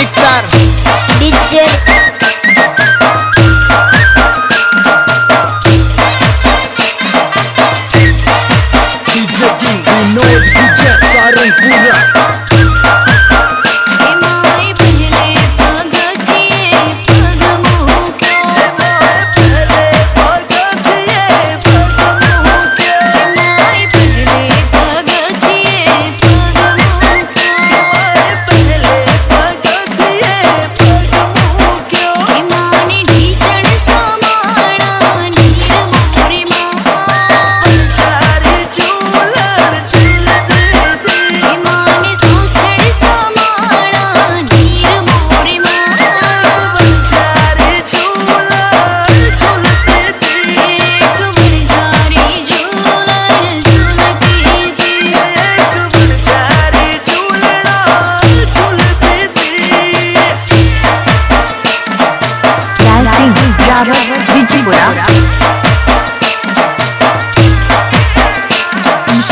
mixar.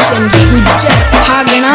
சென்று குதிச்ச ஆகனா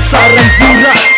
sarang pura